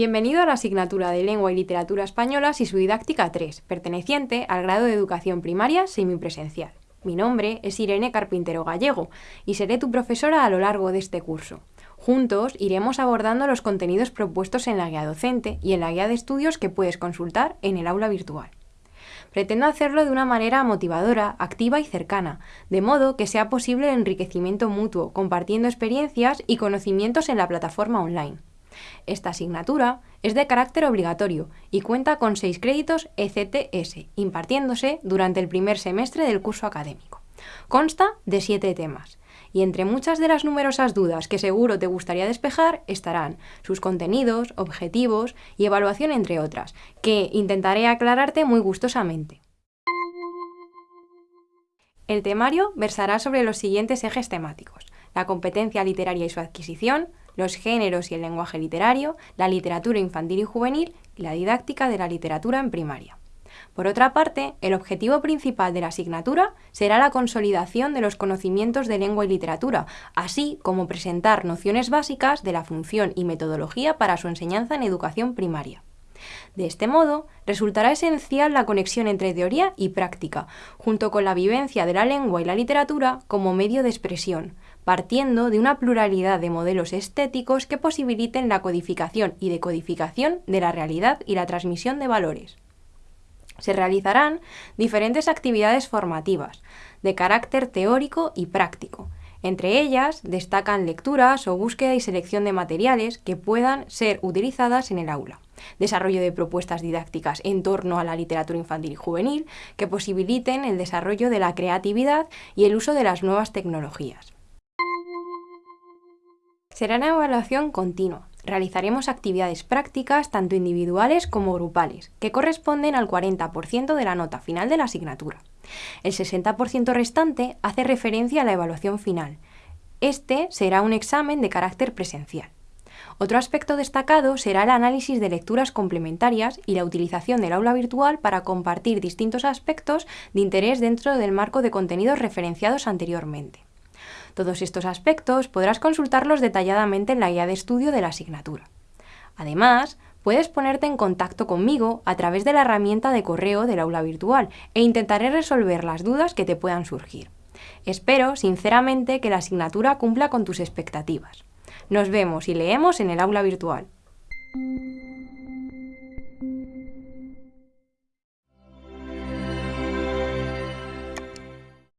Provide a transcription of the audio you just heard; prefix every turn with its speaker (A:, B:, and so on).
A: Bienvenido a la asignatura de Lengua y Literatura Españolas y su didáctica 3, perteneciente al grado de Educación Primaria semipresencial. Mi nombre es Irene Carpintero Gallego y seré tu profesora a lo largo de este curso. Juntos iremos abordando los contenidos propuestos en la guía docente y en la guía de estudios que puedes consultar en el aula virtual. Pretendo hacerlo de una manera motivadora, activa y cercana, de modo que sea posible el enriquecimiento mutuo, compartiendo experiencias y conocimientos en la plataforma online. Esta asignatura es de carácter obligatorio y cuenta con 6 créditos ECTS, impartiéndose durante el primer semestre del curso académico. Consta de 7 temas, y entre muchas de las numerosas dudas que seguro te gustaría despejar estarán sus contenidos, objetivos y evaluación entre otras, que intentaré aclararte muy gustosamente. El temario versará sobre los siguientes ejes temáticos, la competencia literaria y su adquisición, los géneros y el lenguaje literario, la literatura infantil y juvenil y la didáctica de la literatura en primaria. Por otra parte, el objetivo principal de la asignatura será la consolidación de los conocimientos de lengua y literatura, así como presentar nociones básicas de la función y metodología para su enseñanza en educación primaria. De este modo, resultará esencial la conexión entre teoría y práctica, junto con la vivencia de la lengua y la literatura como medio de expresión, partiendo de una pluralidad de modelos estéticos que posibiliten la codificación y decodificación de la realidad y la transmisión de valores. Se realizarán diferentes actividades formativas, de carácter teórico y práctico. Entre ellas destacan lecturas o búsqueda y selección de materiales que puedan ser utilizadas en el aula desarrollo de propuestas didácticas en torno a la literatura infantil y juvenil que posibiliten el desarrollo de la creatividad y el uso de las nuevas tecnologías. Será una evaluación continua. Realizaremos actividades prácticas tanto individuales como grupales, que corresponden al 40% de la nota final de la asignatura. El 60% restante hace referencia a la evaluación final. Este será un examen de carácter presencial. Otro aspecto destacado será el análisis de lecturas complementarias y la utilización del aula virtual para compartir distintos aspectos de interés dentro del marco de contenidos referenciados anteriormente. Todos estos aspectos podrás consultarlos detalladamente en la guía de estudio de la asignatura. Además, puedes ponerte en contacto conmigo a través de la herramienta de correo del aula virtual e intentaré resolver las dudas que te puedan surgir. Espero, sinceramente, que la asignatura cumpla con tus expectativas. Nos vemos y leemos en el aula virtual.